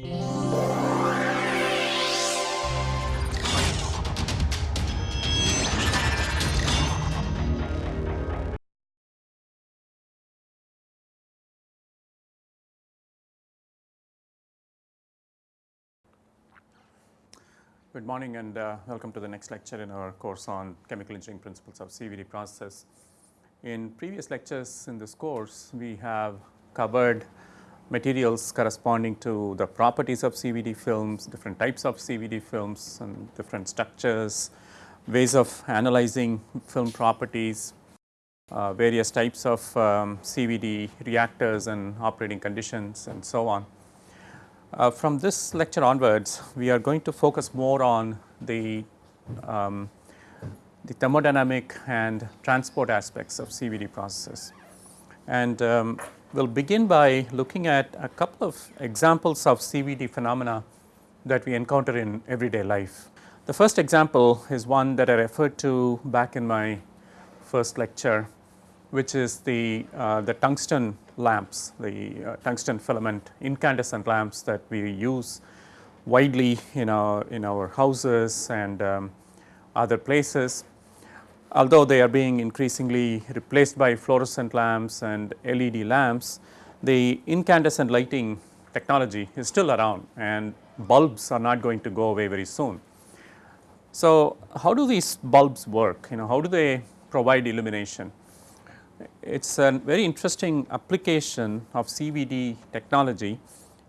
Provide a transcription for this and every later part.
Good morning and uh, welcome to the next lecture in our course on chemical engineering principles of CVD process. In previous lectures in this course, we have covered materials corresponding to the properties of CVD films, different types of CVD films and different structures, ways of analyzing film properties, uh, various types of um, CVD reactors and operating conditions and so on. Uh, from this lecture onwards, we are going to focus more on the, um, the thermodynamic and transport aspects of CVD processes. And um, we will begin by looking at a couple of examples of CVD phenomena that we encounter in everyday life. The first example is one that I referred to back in my first lecture, which is the, uh, the tungsten lamps, the uh, tungsten filament incandescent lamps that we use widely in our, in our houses and um, other places. Although they are being increasingly replaced by fluorescent lamps and LED lamps, the incandescent lighting technology is still around and bulbs are not going to go away very soon. So, how do these bulbs work? You know, how do they provide illumination? it is a very interesting application of CVD technology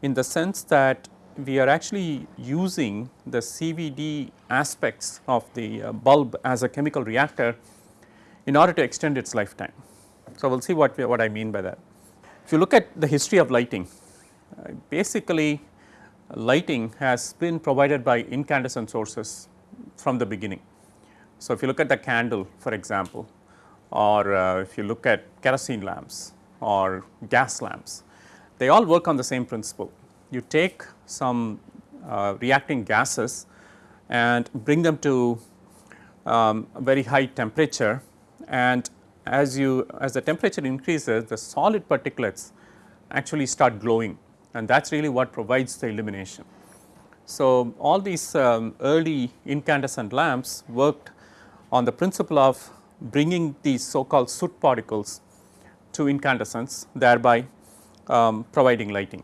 in the sense that we are actually using the CVD aspects of the uh, bulb as a chemical reactor in order to extend its lifetime. So, we will see what, what I mean by that. If you look at the history of lighting, uh, basically lighting has been provided by incandescent sources from the beginning. So, if you look at the candle for example, or uh, if you look at kerosene lamps or gas lamps, they all work on the same principle. You take some uh, reacting gases and bring them to um, a very high temperature and as you as the temperature increases the solid particulates actually start glowing and that is really what provides the illumination. So, all these um, early incandescent lamps worked on the principle of bringing these so called soot particles to incandescence thereby um, providing lighting.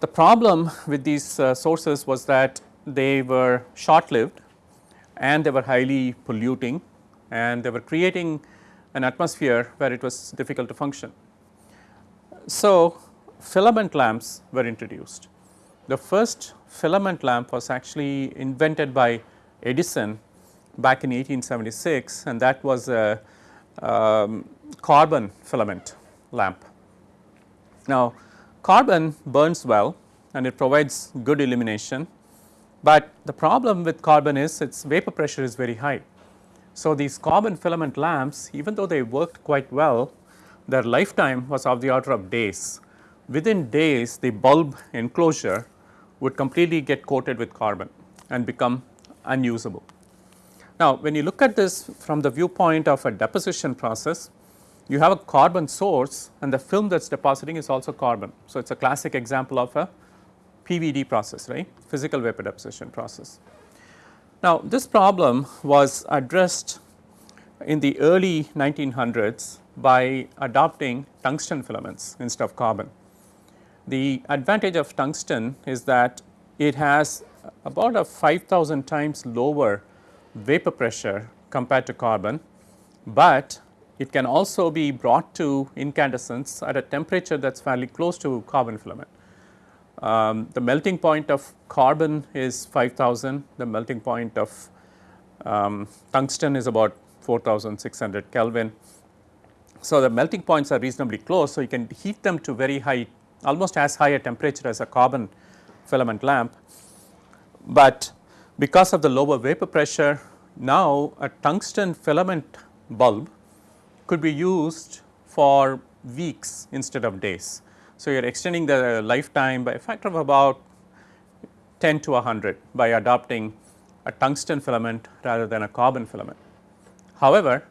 The problem with these uh, sources was that they were short lived and they were highly polluting and they were creating an atmosphere where it was difficult to function. So, filament lamps were introduced. The first filament lamp was actually invented by Edison back in 1876 and that was a um, carbon filament lamp. Now, carbon burns well and it provides good illumination, but the problem with carbon is its vapor pressure is very high. So, these carbon filament lamps even though they worked quite well, their lifetime was of the order of days. Within days the bulb enclosure would completely get coated with carbon and become unusable. Now, when you look at this from the viewpoint of a deposition process, you have a carbon source and the film that is depositing is also carbon. So, it is a classic example of a PVD process right physical vapor deposition process. Now, this problem was addressed in the early 1900s by adopting tungsten filaments instead of carbon. The advantage of tungsten is that it has about a 5000 times lower vapor pressure compared to carbon, but it can also be brought to incandescence at a temperature that is fairly close to carbon filament. Um, the melting point of carbon is 5000, the melting point of um, tungsten is about 4600 Kelvin. So, the melting points are reasonably close. So, you can heat them to very high almost as high a temperature as a carbon filament lamp, but because of the lower vapor pressure, now a tungsten filament bulb could be used for weeks instead of days. So, you are extending the lifetime by a factor of about 10 to 100 by adopting a tungsten filament rather than a carbon filament. However,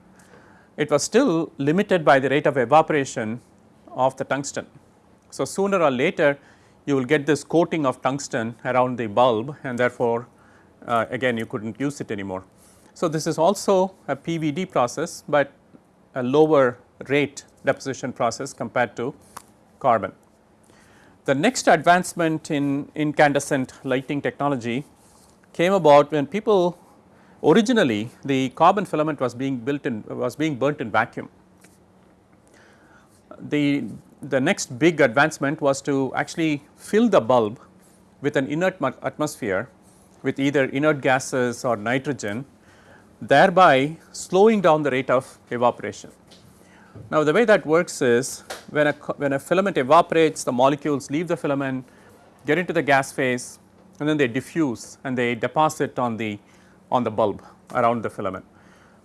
it was still limited by the rate of evaporation of the tungsten. So, sooner or later you will get this coating of tungsten around the bulb and therefore, uh, again you could not use it anymore. So, this is also a PVD process, but a lower rate deposition process compared to carbon. The next advancement in incandescent lighting technology came about when people originally the carbon filament was being built in was being burnt in vacuum. The, the next big advancement was to actually fill the bulb with an inert atmosphere with either inert gases or nitrogen thereby slowing down the rate of evaporation. Now, the way that works is when a, when a filament evaporates the molecules leave the filament get into the gas phase and then they diffuse and they deposit on the on the bulb around the filament.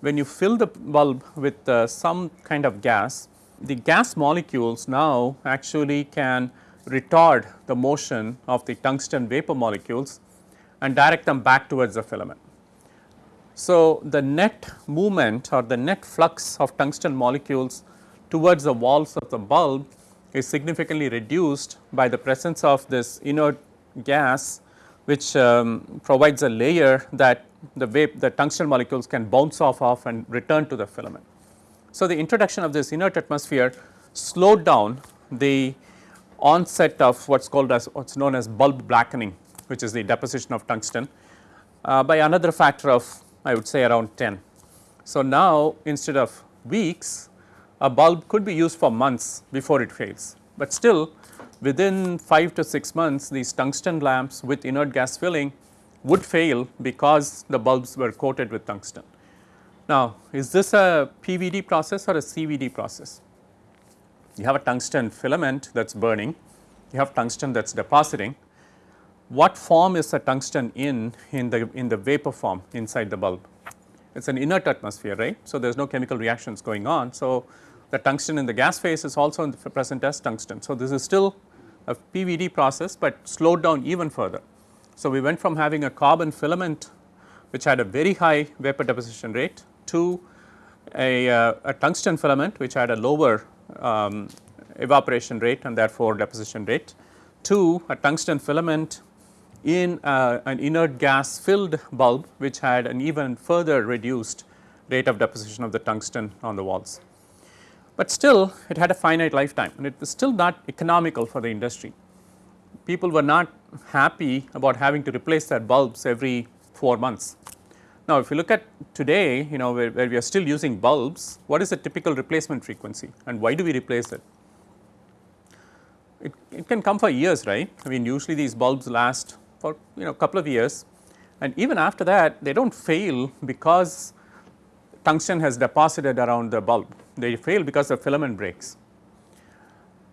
When you fill the bulb with uh, some kind of gas the gas molecules now actually can retard the motion of the tungsten vapor molecules and direct them back towards the filament. So, the net movement or the net flux of tungsten molecules towards the walls of the bulb is significantly reduced by the presence of this inert gas which um, provides a layer that the vape the tungsten molecules can bounce off of and return to the filament. So, the introduction of this inert atmosphere slowed down the onset of what is called as what is known as bulb blackening which is the deposition of tungsten uh, by another factor of I would say around 10. So, now instead of weeks a bulb could be used for months before it fails, but still within 5 to 6 months these tungsten lamps with inert gas filling would fail because the bulbs were coated with tungsten. Now, is this a PVD process or a CVD process? You have a tungsten filament that is burning, you have tungsten that is depositing what form is the tungsten in, in the, in the vapor form inside the bulb? It is an inert atmosphere, right. So, there is no chemical reactions going on. So, the tungsten in the gas phase is also present as tungsten. So, this is still a PVD process, but slowed down even further. So, we went from having a carbon filament which had a very high vapor deposition rate to a, uh, a tungsten filament which had a lower um, evaporation rate and therefore deposition rate to a tungsten filament in uh, an inert gas filled bulb which had an even further reduced rate of deposition of the tungsten on the walls. But still it had a finite lifetime and it was still not economical for the industry. People were not happy about having to replace their bulbs every 4 months. Now, if you look at today you know where, where we are still using bulbs, what is the typical replacement frequency and why do we replace it? It, it can come for years right. I mean usually these bulbs last for you know a couple of years and even after that they do not fail because tungsten has deposited around the bulb, they fail because the filament breaks.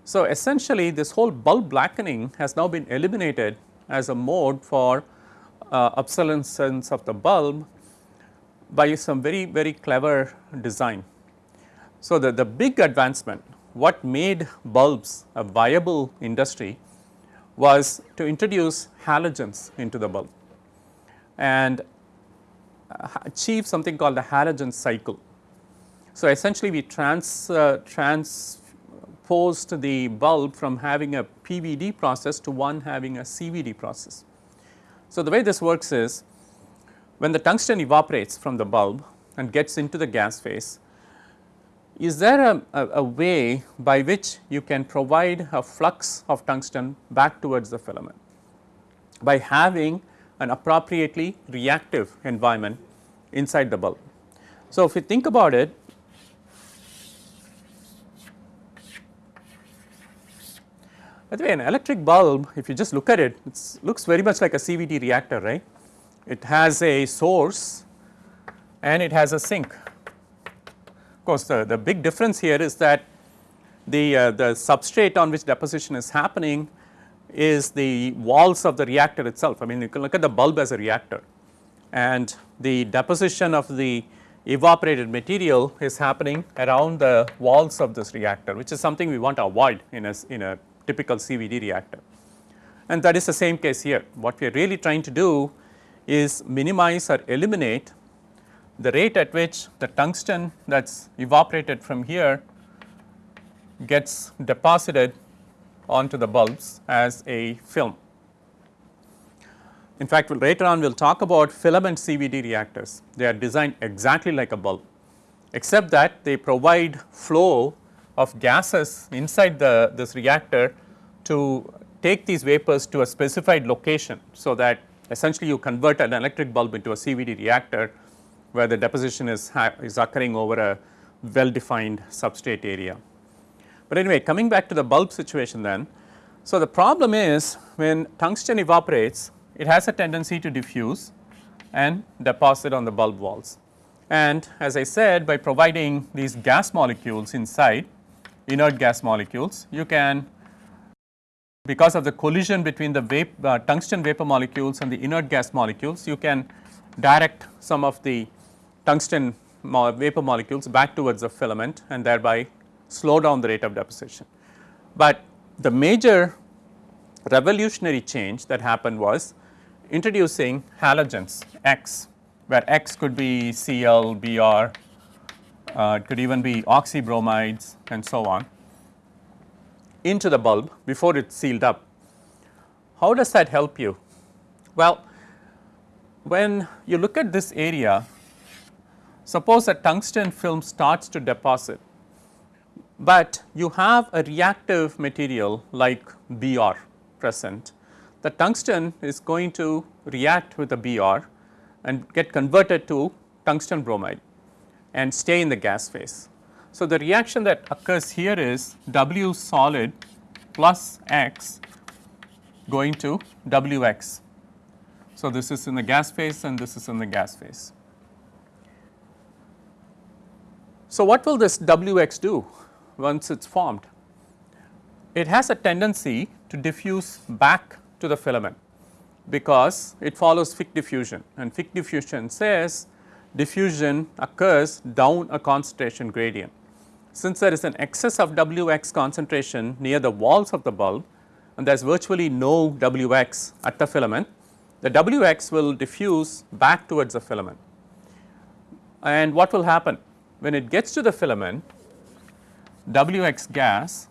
So, essentially this whole bulb blackening has now been eliminated as a mode for uh, obsolescence of the bulb by some very very clever design. So, the, the big advancement what made bulbs a viable industry was to introduce halogens into the bulb and uh, achieve something called the halogen cycle. So, essentially we trans, uh, transposed the bulb from having a PVD process to one having a CVD process. So, the way this works is when the tungsten evaporates from the bulb and gets into the gas phase, is there a, a, a, way by which you can provide a flux of tungsten back towards the filament by having an appropriately reactive environment inside the bulb. So, if you think about it by the way an electric bulb if you just look at it it looks very much like a CVD reactor right. It has a source and it has a sink of course, the, the big difference here is that the, uh, the substrate on which deposition is happening is the walls of the reactor itself. I mean you can look at the bulb as a reactor and the deposition of the evaporated material is happening around the walls of this reactor which is something we want to avoid in a, in a typical CVD reactor. And that is the same case here. What we are really trying to do is minimize or eliminate the rate at which the tungsten that is evaporated from here gets deposited onto the bulbs as a film. In fact, later on we will talk about filament CVD reactors. They are designed exactly like a bulb, except that they provide flow of gases inside the this reactor to take these vapors to a specified location. So, that essentially you convert an electric bulb into a CVD reactor where the deposition is, is occurring over a well defined substrate area. But anyway coming back to the bulb situation then. So, the problem is when tungsten evaporates it has a tendency to diffuse and deposit on the bulb walls. And as I said by providing these gas molecules inside inert gas molecules you can because of the collision between the vap uh, tungsten vapor molecules and the inert gas molecules you can direct some of the tungsten mo vapor molecules back towards the filament and thereby slow down the rate of deposition. But the major revolutionary change that happened was introducing halogens X where X could be Cl, Br, uh, it could even be oxybromides and so on into the bulb before it sealed up. How does that help you? Well, when you look at this area, suppose a tungsten film starts to deposit, but you have a reactive material like Br present the tungsten is going to react with the Br and get converted to tungsten bromide and stay in the gas phase. So, the reaction that occurs here is W solid plus X going to Wx. So, this is in the gas phase and this is in the gas phase. So, what will this Wx do once it is formed? It has a tendency to diffuse back to the filament because it follows Fick diffusion and Fick diffusion says diffusion occurs down a concentration gradient. Since there is an excess of Wx concentration near the walls of the bulb and there is virtually no Wx at the filament, the Wx will diffuse back towards the filament. And what will happen? When it gets to the filament, Wx gas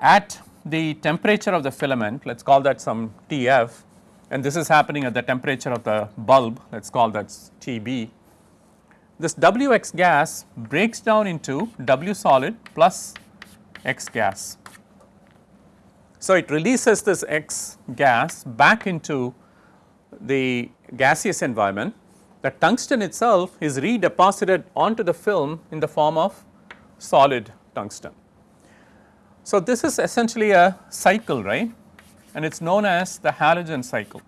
at the temperature of the filament let us call that some Tf and this is happening at the temperature of the bulb let us call that Tb. This Wx gas breaks down into W solid plus X gas. So, it releases this X gas back into the gaseous environment the tungsten itself is redeposited onto the film in the form of solid tungsten. So, this is essentially a cycle right and it is known as the halogen cycle.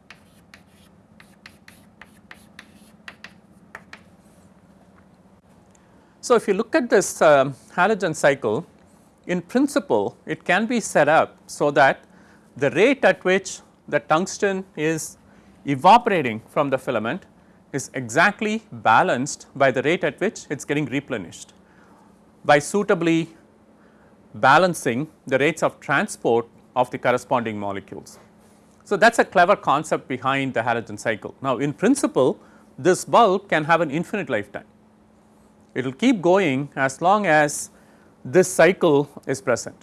So, if you look at this uh, halogen cycle in principle it can be set up so that the rate at which the tungsten is evaporating from the filament is exactly balanced by the rate at which it is getting replenished by suitably balancing the rates of transport of the corresponding molecules. So, that is a clever concept behind the halogen cycle. Now, in principle this bulb can have an infinite lifetime. It will keep going as long as this cycle is present.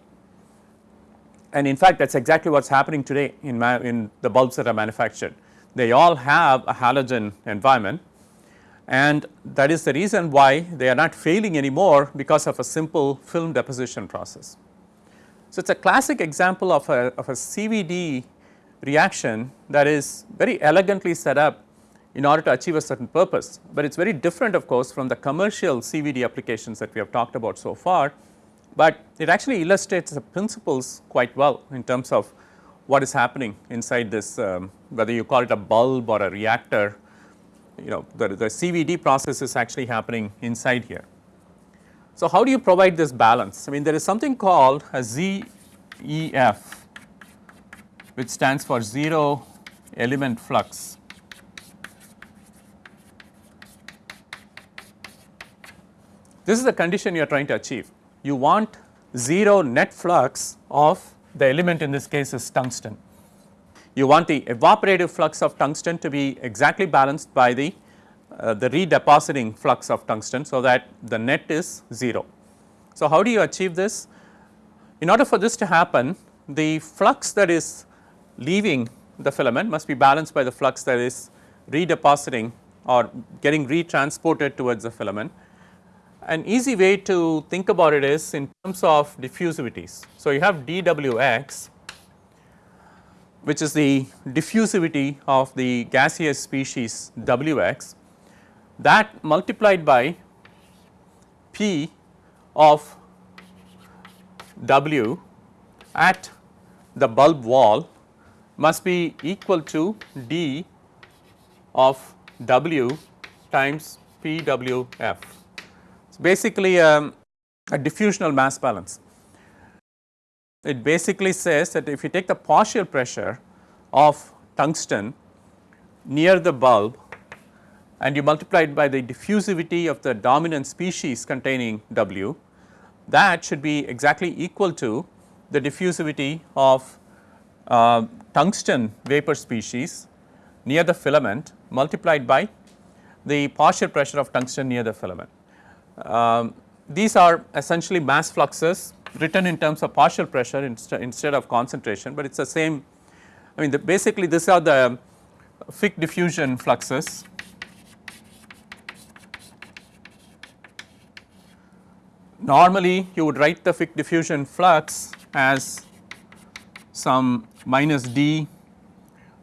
And in fact, that is exactly what is happening today in, in the bulbs that are manufactured. They all have a halogen environment. And that is the reason why they are not failing anymore because of a simple film deposition process. So, it is a classic example of a, of a CVD reaction that is very elegantly set up in order to achieve a certain purpose, but it is very different of course from the commercial CVD applications that we have talked about so far, but it actually illustrates the principles quite well in terms of what is happening inside this um, whether you call it a bulb or a reactor you know the, the CVD process is actually happening inside here. So, how do you provide this balance? I mean there is something called a ZEF which stands for 0 element flux. This is the condition you are trying to achieve. You want 0 net flux of the element in this case is tungsten you want the evaporative flux of tungsten to be exactly balanced by the, uh, the redepositing flux of tungsten. So, that the net is 0. So, how do you achieve this? In order for this to happen, the flux that is leaving the filament must be balanced by the flux that is redepositing or getting retransported towards the filament. An easy way to think about it is in terms of diffusivities. So, you have dWx which is the diffusivity of the gaseous species Wx that multiplied by P of W at the bulb wall must be equal to d of W times PWF. It's basically um, a diffusional mass balance. It basically says that if you take the partial pressure of tungsten near the bulb and you multiply it by the diffusivity of the dominant species containing W, that should be exactly equal to the diffusivity of uh, tungsten vapor species near the filament multiplied by the partial pressure of tungsten near the filament. Um, these are essentially mass fluxes written in terms of partial pressure inst instead of concentration, but it is the same I mean the basically these are the Fick diffusion fluxes. Normally you would write the Fick diffusion flux as some minus d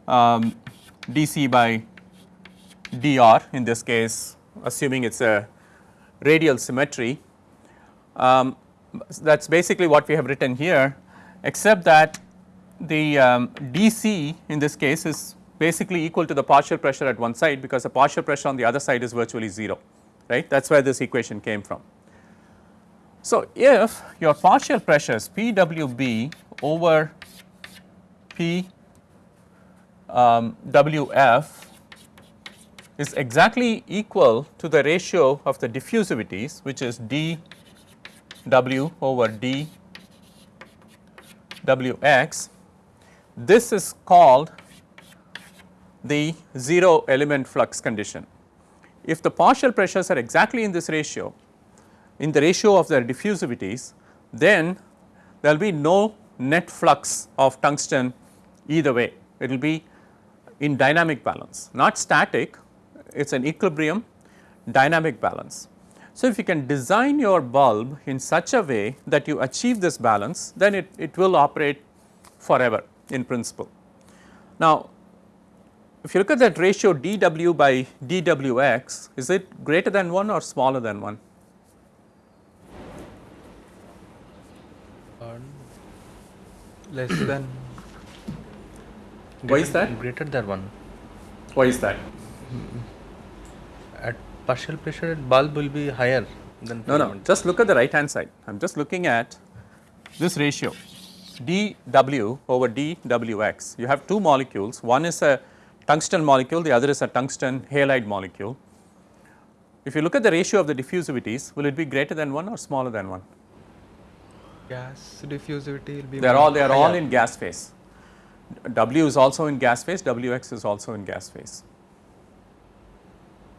um, dc by dr in this case assuming it is a radial symmetry. Um, that is basically what we have written here except that the um, dc in this case is basically equal to the partial pressure at one side because the partial pressure on the other side is virtually 0 right that is where this equation came from. So, if your partial pressures Pwb over P um, Wf is exactly equal to the ratio of the diffusivities which is d W over d Wx. This is called the 0 element flux condition. If the partial pressures are exactly in this ratio in the ratio of their diffusivities, then there will be no net flux of tungsten either way. It will be in dynamic balance, not static, it is an equilibrium dynamic balance. So, if you can design your bulb in such a way that you achieve this balance, then it, it will operate forever in principle. Now, if you look at that ratio dW by dWx, is it greater than 1 or smaller than 1? less than why is that greater than 1 why is that at partial pressure bulb will be higher than no no just look at the right hand side. I'm just looking at this ratio dw over dwx you have two molecules. One is a tungsten molecule the other is a tungsten halide molecule. If you look at the ratio of the diffusivities will it be greater than 1 or smaller than 1 gas diffusivity will be they are all they are all in gas phase. W is also in gas phase Wx is also in gas phase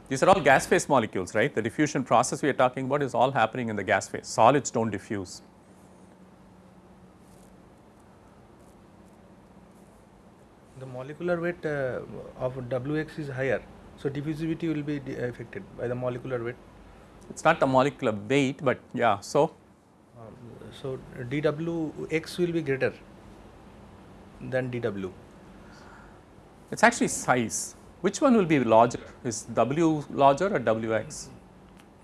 these are all gas phase molecules right the diffusion process we are talking about is all happening in the gas phase solids do not diffuse the molecular weight uh, of Wx is higher so diffusivity will be affected by the molecular weight it is not the molecular weight but yeah so so, dWx will be greater than dW. It is actually size. Which one will be larger? Is W larger or Wx?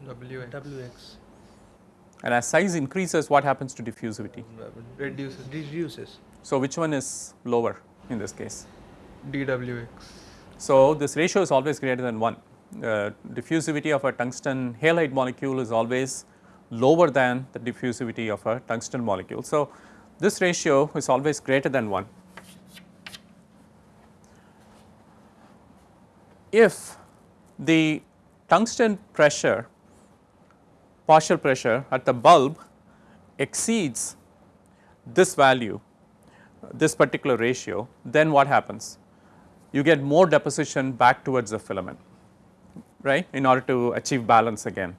Wx. Wx. And as size increases, what happens to diffusivity? Reduces. Reduces. So, which one is lower in this case? dWx. So, this ratio is always greater than 1. Uh, diffusivity of a tungsten halide molecule is always lower than the diffusivity of a tungsten molecule. So, this ratio is always greater than 1. If the tungsten pressure partial pressure at the bulb exceeds this value this particular ratio then what happens you get more deposition back towards the filament right in order to achieve balance again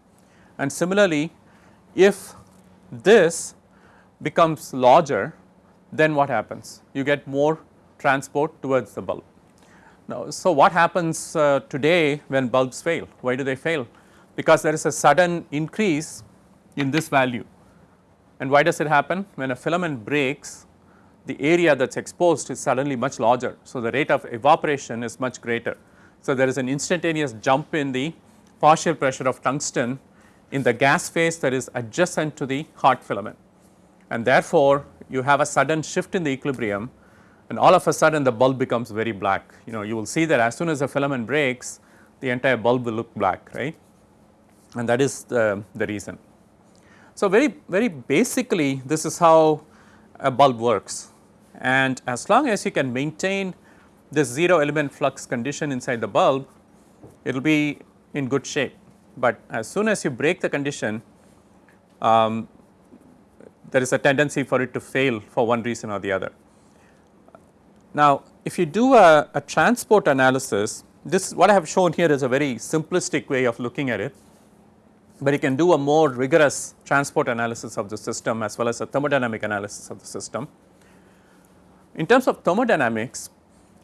and similarly if this becomes larger then what happens? You get more transport towards the bulb. Now, so what happens uh, today when bulbs fail? Why do they fail? Because there is a sudden increase in this value. And why does it happen? When a filament breaks, the area that is exposed is suddenly much larger. So, the rate of evaporation is much greater. So, there is an instantaneous jump in the partial pressure of tungsten in the gas phase that is adjacent to the hot filament and therefore, you have a sudden shift in the equilibrium and all of a sudden the bulb becomes very black. You know you will see that as soon as the filament breaks the entire bulb will look black right and that is the, the reason. So, very very basically this is how a bulb works and as long as you can maintain this 0 element flux condition inside the bulb it will be in good shape, but as soon as you break the condition um, there is a tendency for it to fail for one reason or the other. Now, if you do a, a transport analysis, this what I have shown here is a very simplistic way of looking at it, but you can do a more rigorous transport analysis of the system as well as a thermodynamic analysis of the system. In terms of thermodynamics,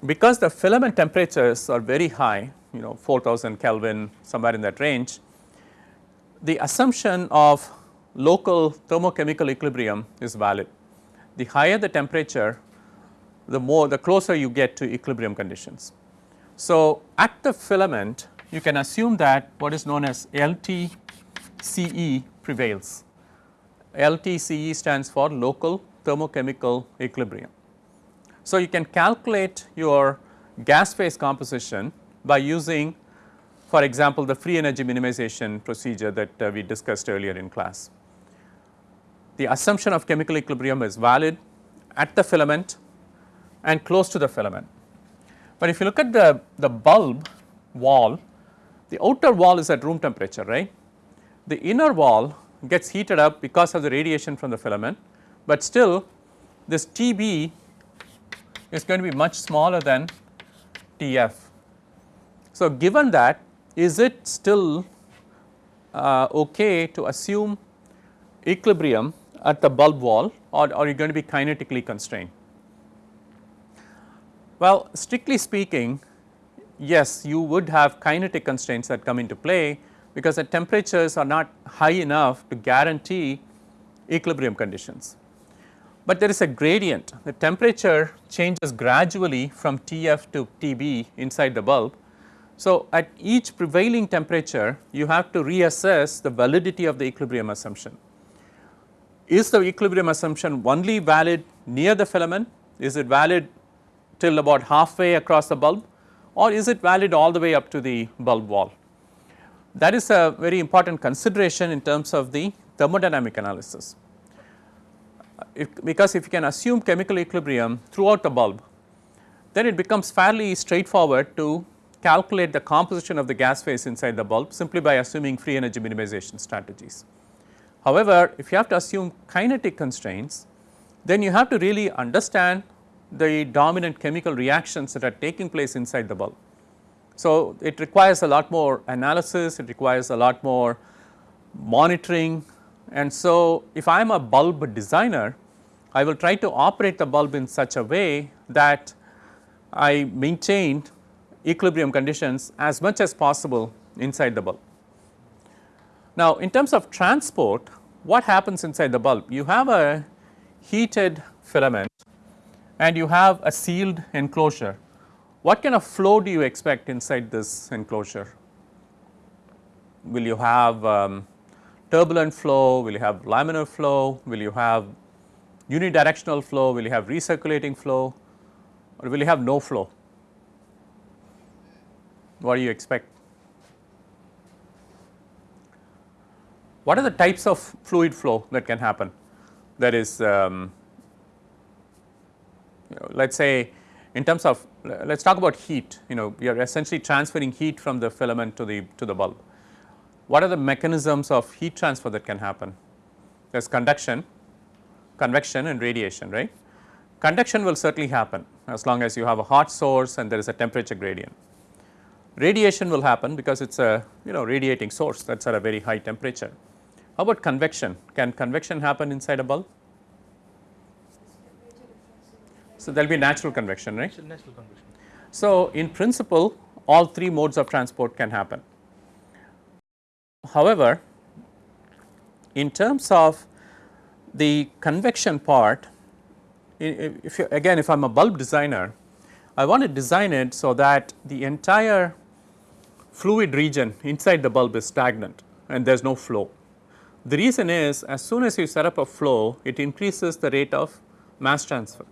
because the filament temperatures are very high, you know 4000 Kelvin somewhere in that range, the assumption of local thermochemical equilibrium is valid. The higher the temperature, the more the closer you get to equilibrium conditions. So, at the filament you can assume that what is known as LTCE prevails. LTCE stands for local thermochemical equilibrium. So, you can calculate your gas phase composition by using for example, the free energy minimization procedure that uh, we discussed earlier in class the assumption of chemical equilibrium is valid at the filament and close to the filament. But if you look at the, the bulb wall, the outer wall is at room temperature, right. The inner wall gets heated up because of the radiation from the filament, but still this TB is going to be much smaller than TF. So, given that is it still uh, okay to assume equilibrium at the bulb wall or are you going to be kinetically constrained? Well, strictly speaking yes you would have kinetic constraints that come into play because the temperatures are not high enough to guarantee equilibrium conditions. But there is a gradient the temperature changes gradually from TF to TB inside the bulb. So, at each prevailing temperature you have to reassess the validity of the equilibrium assumption is the equilibrium assumption only valid near the filament? Is it valid till about halfway across the bulb or is it valid all the way up to the bulb wall? That is a very important consideration in terms of the thermodynamic analysis. Because if you can assume chemical equilibrium throughout the bulb, then it becomes fairly straightforward to calculate the composition of the gas phase inside the bulb simply by assuming free energy minimization strategies. However, if you have to assume kinetic constraints, then you have to really understand the dominant chemical reactions that are taking place inside the bulb. So, it requires a lot more analysis, it requires a lot more monitoring and so if I am a bulb designer, I will try to operate the bulb in such a way that I maintain equilibrium conditions as much as possible inside the bulb. Now, in terms of transport, what happens inside the bulb? You have a heated filament and you have a sealed enclosure. What kind of flow do you expect inside this enclosure? Will you have um, turbulent flow, will you have laminar flow, will you have unidirectional flow, will you have recirculating flow or will you have no flow? What do you expect? What are the types of fluid flow that can happen? That is, um, let us say in terms of let us talk about heat, you know, we are essentially transferring heat from the filament to the to the bulb. What are the mechanisms of heat transfer that can happen? There is conduction, convection and radiation, right. Conduction will certainly happen as long as you have a hot source and there is a temperature gradient. Radiation will happen because it is a you know radiating source that is at a very high temperature. How about convection? Can convection happen inside a bulb? So, there will be natural convection right. It's natural convection. So, in principle all three modes of transport can happen. However, in terms of the convection part, if you again if I am a bulb designer, I want to design it so that the entire fluid region inside the bulb is stagnant and there is no flow. The reason is as soon as you set up a flow, it increases the rate of mass transfer.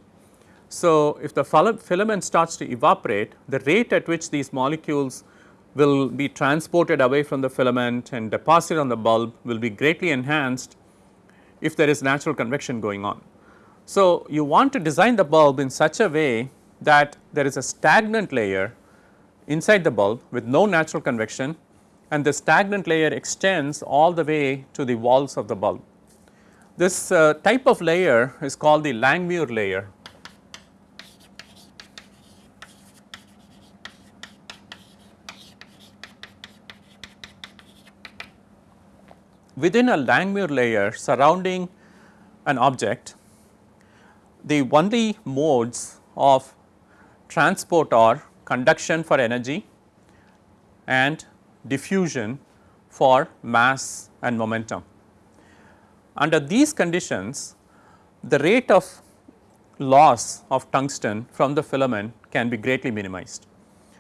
So, if the filament starts to evaporate, the rate at which these molecules will be transported away from the filament and deposited on the bulb will be greatly enhanced if there is natural convection going on. So, you want to design the bulb in such a way that there is a stagnant layer inside the bulb with no natural convection and the stagnant layer extends all the way to the walls of the bulb. This uh, type of layer is called the Langmuir layer within a Langmuir layer surrounding an object, the only modes of transport are conduction for energy and diffusion for mass and momentum. Under these conditions, the rate of loss of tungsten from the filament can be greatly minimized.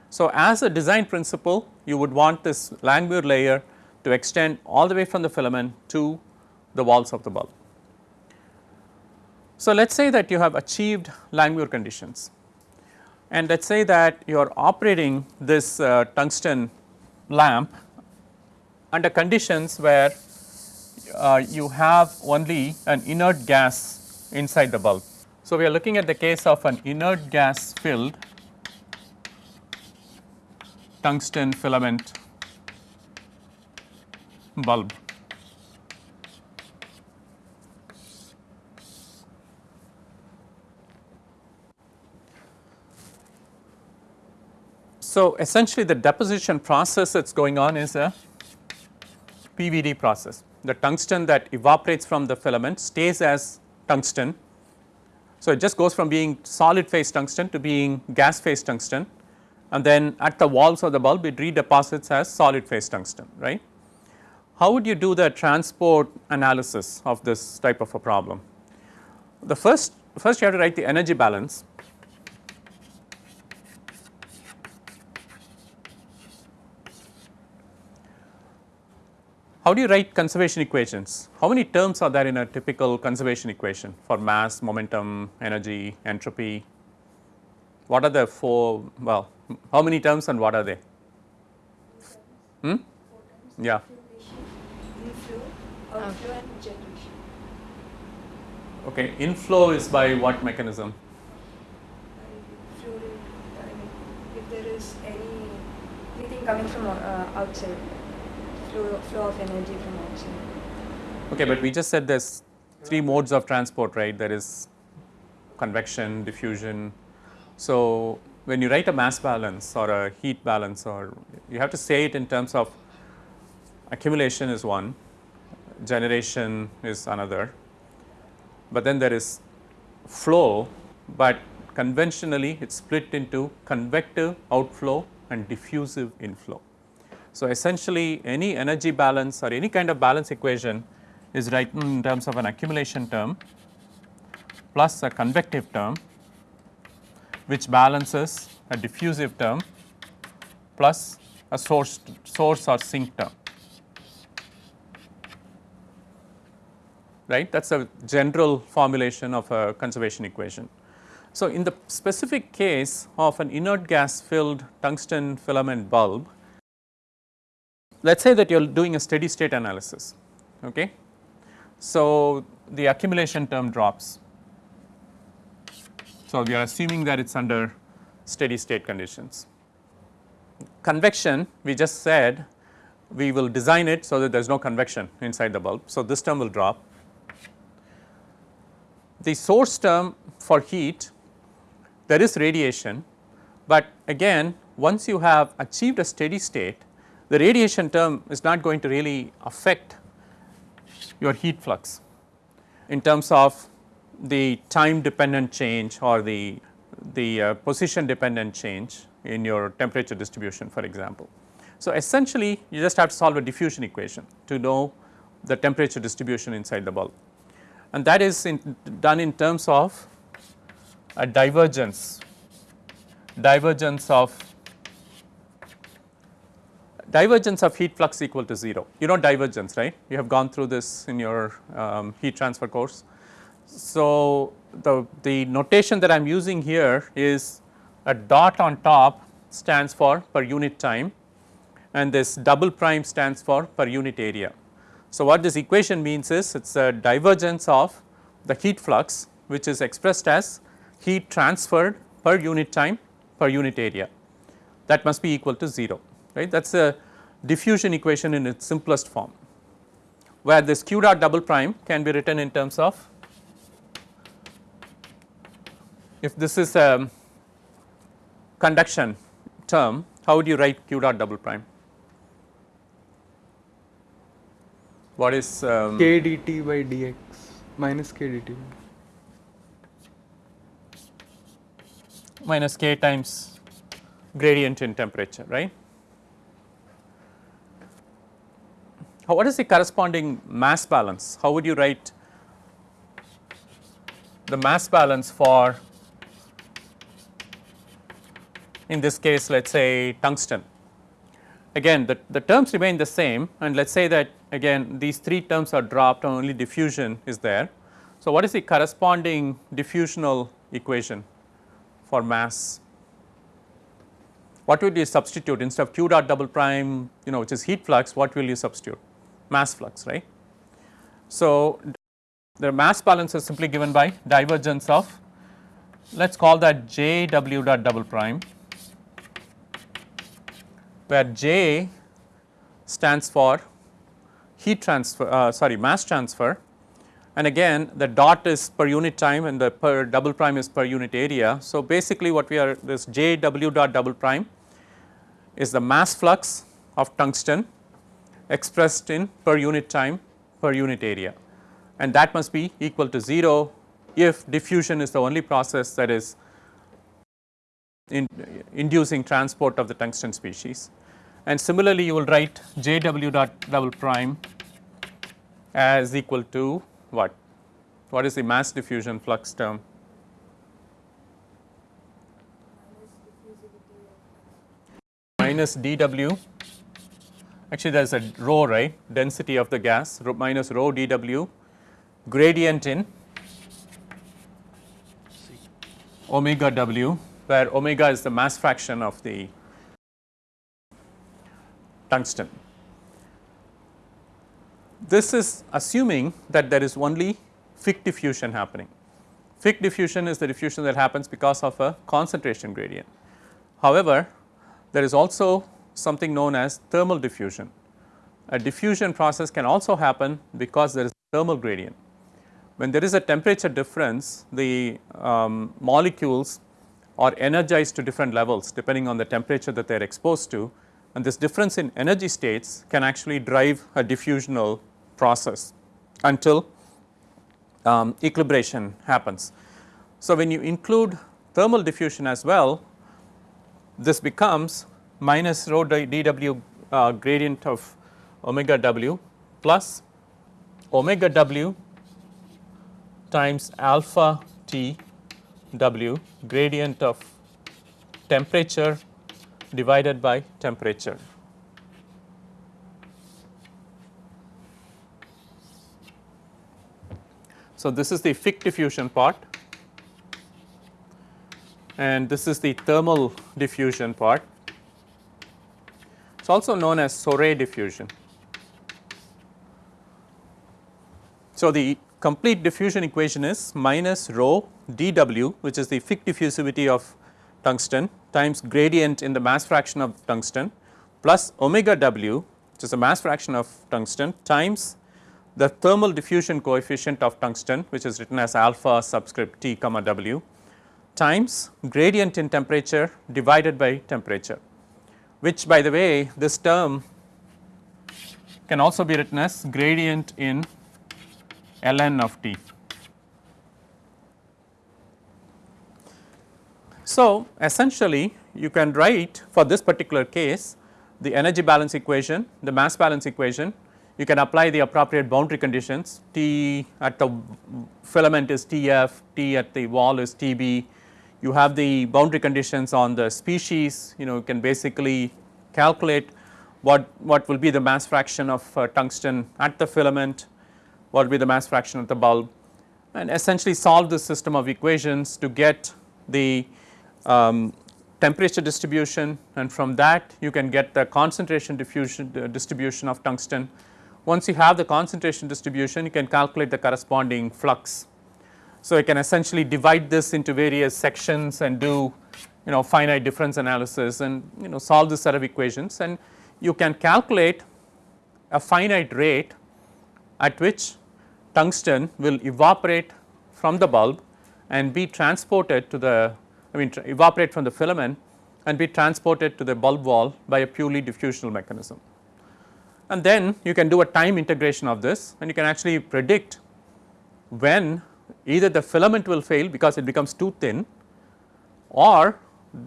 So, as a design principle you would want this Langmuir layer to extend all the way from the filament to the walls of the bulb. So, let us say that you have achieved Langmuir conditions and let us say that you are operating this uh, tungsten lamp under conditions where uh, you have only an inert gas inside the bulb. So, we are looking at the case of an inert gas filled tungsten filament bulb. So, essentially the deposition process that is going on is a PVD process. The tungsten that evaporates from the filament stays as tungsten. So, it just goes from being solid phase tungsten to being gas phase tungsten and then at the walls of the bulb it redeposits as solid phase tungsten right. How would you do the transport analysis of this type of a problem? The first, first you have to write the energy balance. How do you write conservation equations? How many terms are there in a typical conservation equation for mass, momentum, energy, entropy? What are the four, well, how many terms and what are they? Hmm? Yeah outflow and generation. Okay, inflow is by what mechanism? Fluid, I mean, if there is any anything coming from uh, outside, flow, flow of energy from outside. Okay, but we just said there's three modes of transport, right? There is convection, diffusion. So, when you write a mass balance or a heat balance or you have to say it in terms of accumulation is one, generation is another, but then there is flow, but conventionally it is split into convective outflow and diffusive inflow. So, essentially any energy balance or any kind of balance equation is written in terms of an accumulation term plus a convective term which balances a diffusive term plus a source source or sink term. Right that is a general formulation of a conservation equation. So, in the specific case of an inert gas filled tungsten filament bulb, let us say that you are doing a steady state analysis. Okay. So, the accumulation term drops. So, we are assuming that it is under steady state conditions. Convection we just said we will design it so that there is no convection inside the bulb. So, this term will drop the source term for heat there is radiation, but again once you have achieved a steady state the radiation term is not going to really affect your heat flux in terms of the time dependent change or the, the uh, position dependent change in your temperature distribution for example. So, essentially you just have to solve a diffusion equation to know the temperature distribution inside the bulb and that is in, done in terms of a divergence, divergence of divergence of heat flux equal to 0. You know divergence right, you have gone through this in your um, heat transfer course. So, the, the notation that I am using here is a dot on top stands for per unit time and this double prime stands for per unit area. So, what this equation means is it is a divergence of the heat flux which is expressed as heat transferred per unit time per unit area. That must be equal to 0 right? That is a diffusion equation in its simplest form where this q dot double prime can be written in terms of if this is a conduction term how would you write q dot double prime what is um, k dt by dx minus k dt. minus k times gradient in temperature right. How, what is the corresponding mass balance? How would you write the mass balance for in this case let us say tungsten. Again the, the terms remain the same and let us say that again these three terms are dropped and only diffusion is there. So, what is the corresponding diffusional equation for mass? What will you substitute instead of q dot double prime you know which is heat flux what will you substitute? Mass flux right. So, the mass balance is simply given by divergence of let us call that j w dot double prime where J stands for heat transfer uh, sorry mass transfer and again the dot is per unit time and the per double prime is per unit area. So, basically what we are this J w dot double prime is the mass flux of tungsten expressed in per unit time per unit area and that must be equal to 0 if diffusion is the only process that is in inducing transport of the tungsten species. And similarly, you will write J w dot double prime as equal to what? What is the mass diffusion flux term? Minus dw, actually there is a rho right density of the gas rho minus rho dw gradient in omega w where omega is the mass fraction of the tungsten. This is assuming that there is only Fick diffusion happening. Fick diffusion is the diffusion that happens because of a concentration gradient. However, there is also something known as thermal diffusion. A diffusion process can also happen because there is thermal gradient. When there is a temperature difference, the um, molecules are energized to different levels depending on the temperature that they are exposed to and this difference in energy states can actually drive a diffusional process until um, equilibration happens. So, when you include thermal diffusion as well this becomes minus rho dw uh, gradient of omega w plus omega w times alpha t W gradient of temperature divided by temperature. So, this is the Fick diffusion part and this is the thermal diffusion part. It is also known as Soret diffusion. So, the complete diffusion equation is minus rho dW which is the Fick diffusivity of tungsten times gradient in the mass fraction of tungsten plus omega W which is the mass fraction of tungsten times the thermal diffusion coefficient of tungsten which is written as alpha subscript T comma W times gradient in temperature divided by temperature which by the way this term can also be written as gradient in ln of t. So, essentially you can write for this particular case the energy balance equation, the mass balance equation, you can apply the appropriate boundary conditions. T at the filament is Tf, T at the wall is Tb, you have the boundary conditions on the species, you know you can basically calculate what, what will be the mass fraction of uh, tungsten at the filament, what be the mass fraction of the bulb and essentially solve this system of equations to get the um, temperature distribution and from that you can get the concentration diffusion uh, distribution of tungsten. Once you have the concentration distribution you can calculate the corresponding flux. So, you can essentially divide this into various sections and do you know finite difference analysis and you know solve this set of equations and you can calculate a finite rate at which tungsten will evaporate from the bulb and be transported to the I mean evaporate from the filament and be transported to the bulb wall by a purely diffusional mechanism. And then you can do a time integration of this and you can actually predict when either the filament will fail because it becomes too thin or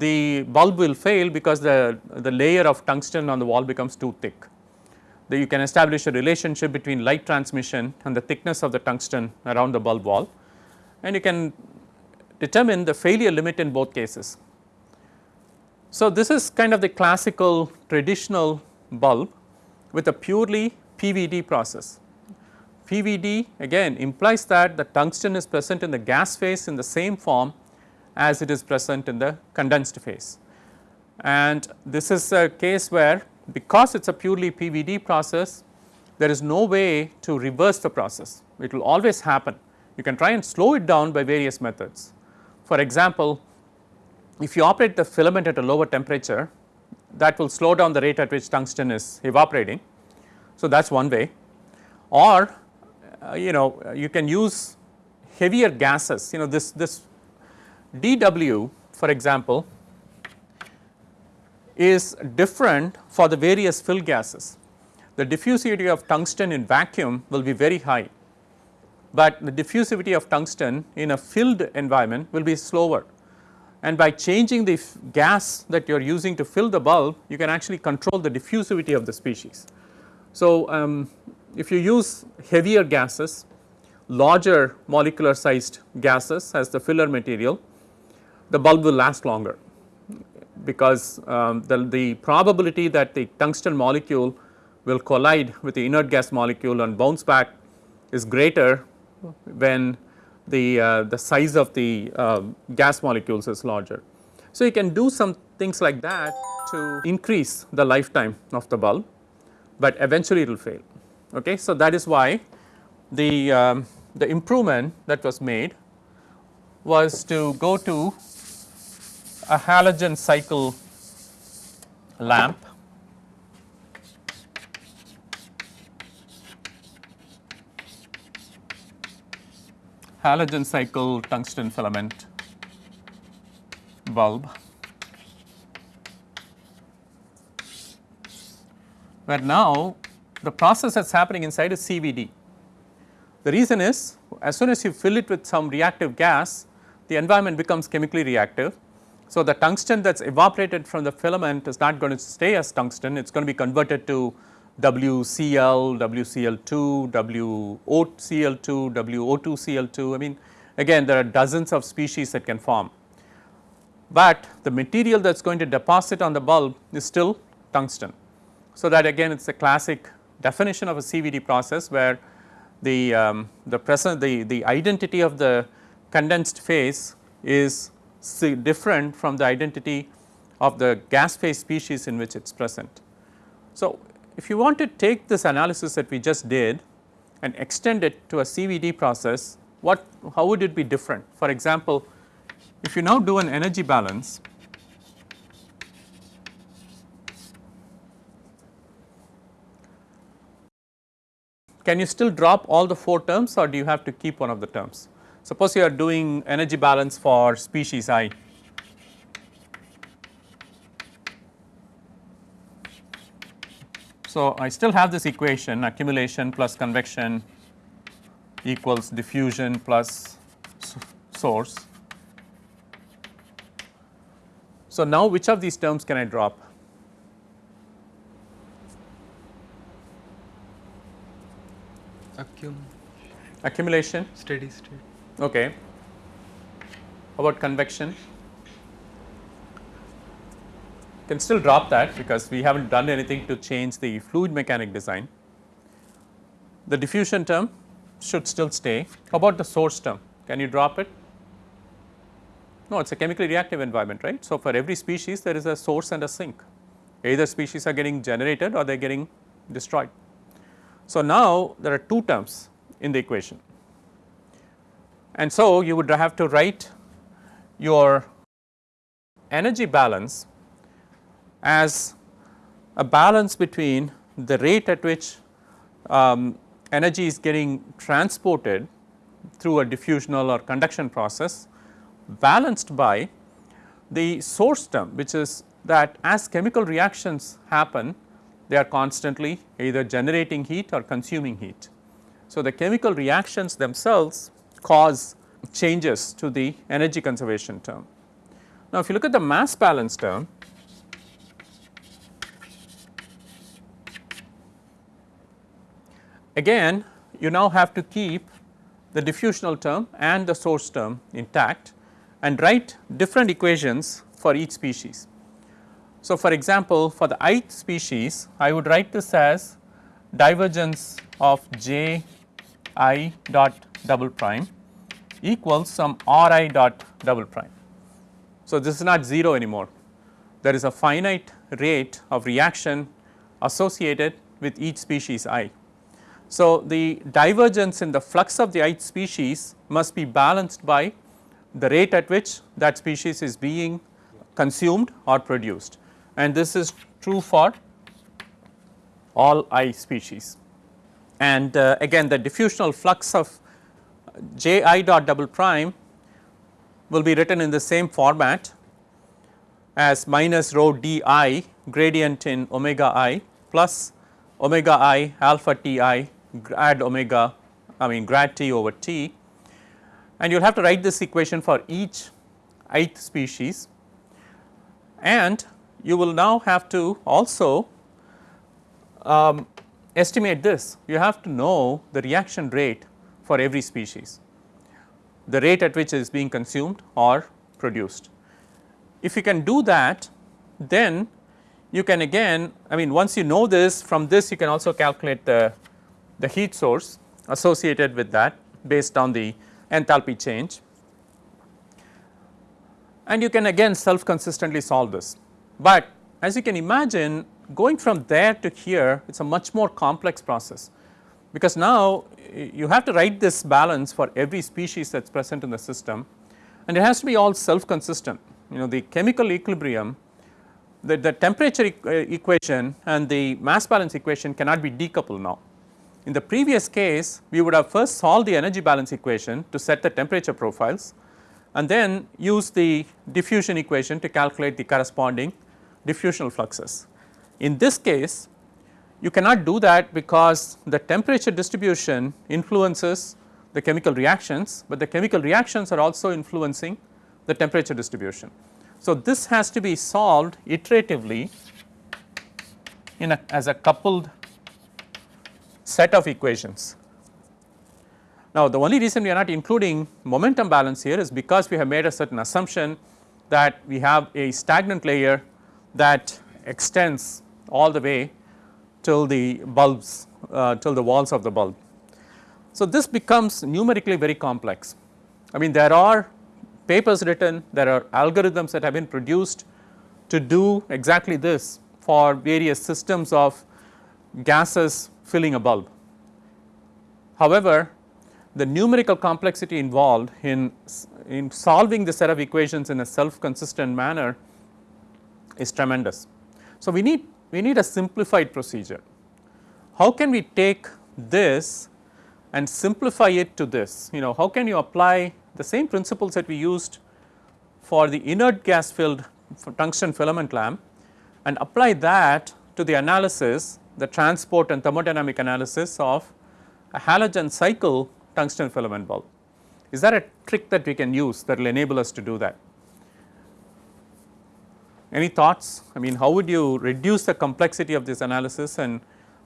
the bulb will fail because the, the layer of tungsten on the wall becomes too thick. The, you can establish a relationship between light transmission and the thickness of the tungsten around the bulb wall and you can determine the failure limit in both cases. So, this is kind of the classical traditional bulb with a purely PVD process. PVD again implies that the tungsten is present in the gas phase in the same form as it is present in the condensed phase. And this is a case where because it is a purely PVD process there is no way to reverse the process, it will always happen. You can try and slow it down by various methods. For example, if you operate the filament at a lower temperature that will slow down the rate at which tungsten is evaporating. So, that is one way or uh, you know you can use heavier gases you know this this dW for example is different for the various fill gases. The diffusivity of tungsten in vacuum will be very high but the diffusivity of tungsten in a filled environment will be slower and by changing the gas that you are using to fill the bulb you can actually control the diffusivity of the species. So, um, if you use heavier gases larger molecular sized gases as the filler material the bulb will last longer because um, the, the probability that the tungsten molecule will collide with the inert gas molecule and bounce back is greater when the, uh, the size of the uh, gas molecules is larger. So, you can do some things like that to increase the lifetime of the bulb, but eventually it will fail. Okay. So, that is why the, um, the improvement that was made was to go to a halogen cycle lamp halogen cycle tungsten filament bulb where now the process that is happening inside is CVD. The reason is as soon as you fill it with some reactive gas the environment becomes chemically reactive. So, the tungsten that is evaporated from the filament is not going to stay as tungsten it is going to be converted to WCl, WCl2, WOCl2, WO2Cl2 I mean again there are dozens of species that can form. But the material that is going to deposit on the bulb is still tungsten. So, that again it is a classic definition of a CVD process where the, um, the present the, the identity of the condensed phase is different from the identity of the gas phase species in which it is present. So, if you want to take this analysis that we just did and extend it to a CVD process, what how would it be different? For example, if you now do an energy balance can you still drop all the 4 terms or do you have to keep one of the terms? Suppose you are doing energy balance for species i So, I still have this equation accumulation plus convection equals diffusion plus source So, now which of these terms can I drop? Accum Accumulation, steady state. Okay. About convection? Can still drop that because we haven't done anything to change the fluid mechanic design. The diffusion term should still stay. How about the source term? Can you drop it? No, it is a chemically reactive environment, right. So, for every species there is a source and a sink. Either species are getting generated or they are getting destroyed. So, now there are two terms in the equation. And so, you would have to write your energy balance as a balance between the rate at which um, energy is getting transported through a diffusional or conduction process balanced by the source term which is that as chemical reactions happen they are constantly either generating heat or consuming heat. So, the chemical reactions themselves cause changes to the energy conservation term. Now, if you look at the mass balance term, again you now have to keep the diffusional term and the source term intact and write different equations for each species. So, for example, for the ith species I would write this as divergence of j i dot double prime equals some r i dot double prime. So, this is not 0 anymore there is a finite rate of reaction associated with each species i. So, the divergence in the flux of the ith species must be balanced by the rate at which that species is being consumed or produced and this is true for all i species. And uh, again the diffusional flux of j i dot double prime will be written in the same format as minus rho d i gradient in omega i plus omega i alpha t i grad omega I mean grad t over t. And you will have to write this equation for each ith species. And you will now have to also um, estimate this. You have to know the reaction rate for every species the rate at which it is being consumed or produced. If you can do that then you can again I mean once you know this from this you can also calculate the, the heat source associated with that based on the enthalpy change and you can again self consistently solve this. But as you can imagine going from there to here it is a much more complex process because now you have to write this balance for every species that is present in the system and it has to be all self consistent you know the chemical equilibrium the, the temperature e uh, equation and the mass balance equation cannot be decoupled now. In the previous case we would have first solved the energy balance equation to set the temperature profiles and then use the diffusion equation to calculate the corresponding diffusional fluxes. In this case you cannot do that because the temperature distribution influences the chemical reactions, but the chemical reactions are also influencing the temperature distribution. So, this has to be solved iteratively in a as a coupled set of equations. Now, the only reason we are not including momentum balance here is because we have made a certain assumption that we have a stagnant layer that extends all the way till the bulbs uh, till the walls of the bulb. So, this becomes numerically very complex. I mean there are papers written, there are algorithms that have been produced to do exactly this for various systems of gases filling a bulb. However, the numerical complexity involved in, in solving the set of equations in a self consistent manner is tremendous. So, we need we need a simplified procedure. How can we take this and simplify it to this you know how can you apply the same principles that we used for the inert gas filled tungsten filament lamp and apply that to the analysis the transport and thermodynamic analysis of a halogen cycle tungsten filament bulb. Is there a trick that we can use that will enable us to do that? Any thoughts? I mean how would you reduce the complexity of this analysis and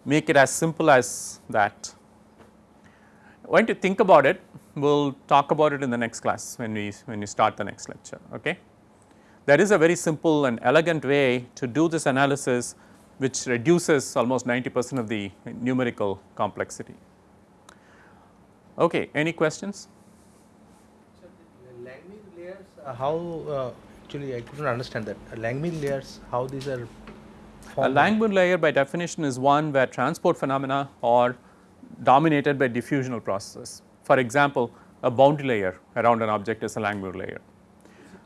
make it as simple as that? Why don't you think about it, we will talk about it in the next class when we, when we start the next lecture. Okay? There is a very simple and elegant way to do this analysis which reduces almost 90 percent of the numerical complexity. Okay, any questions? So the layers, uh, how uh, actually I couldn't understand that. Uh, Langmuir layers, how these are A? Langmuir layer by definition is one where transport phenomena are dominated by diffusional processes. For example, a boundary layer around an object is a Langmuir layer.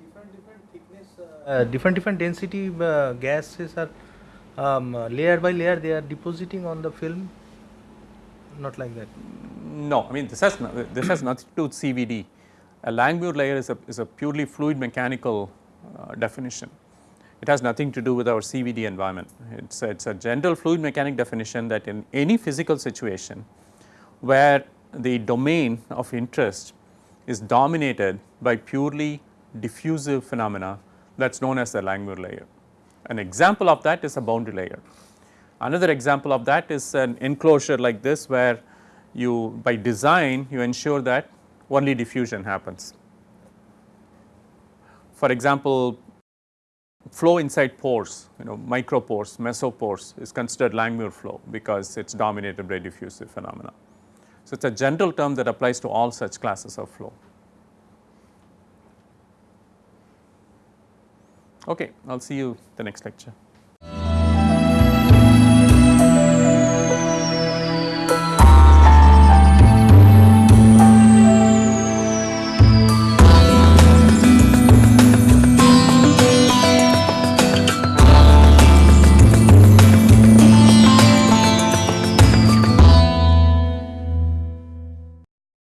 different different thickness, uh, different different density uh, gases are um, uh, layer by layer they are depositing on the film. Not like that. No, I mean this has no, this has nothing to do with CVD. A Langmuir layer is a is a purely fluid mechanical uh, Uh, definition. It has nothing to do with our CVD environment. It's a, it's a general fluid mechanic definition that in any physical situation where the domain of interest is dominated by purely diffusive phenomena that is known as the Langmuir layer. An example of that is a boundary layer. Another example of that is an enclosure like this where you by design you ensure that only diffusion happens. For example, flow inside pores you know micropores, mesopores is considered Langmuir flow because it is dominated by diffusive phenomena. So, it is a general term that applies to all such classes of flow. Okay, I will see you the next lecture.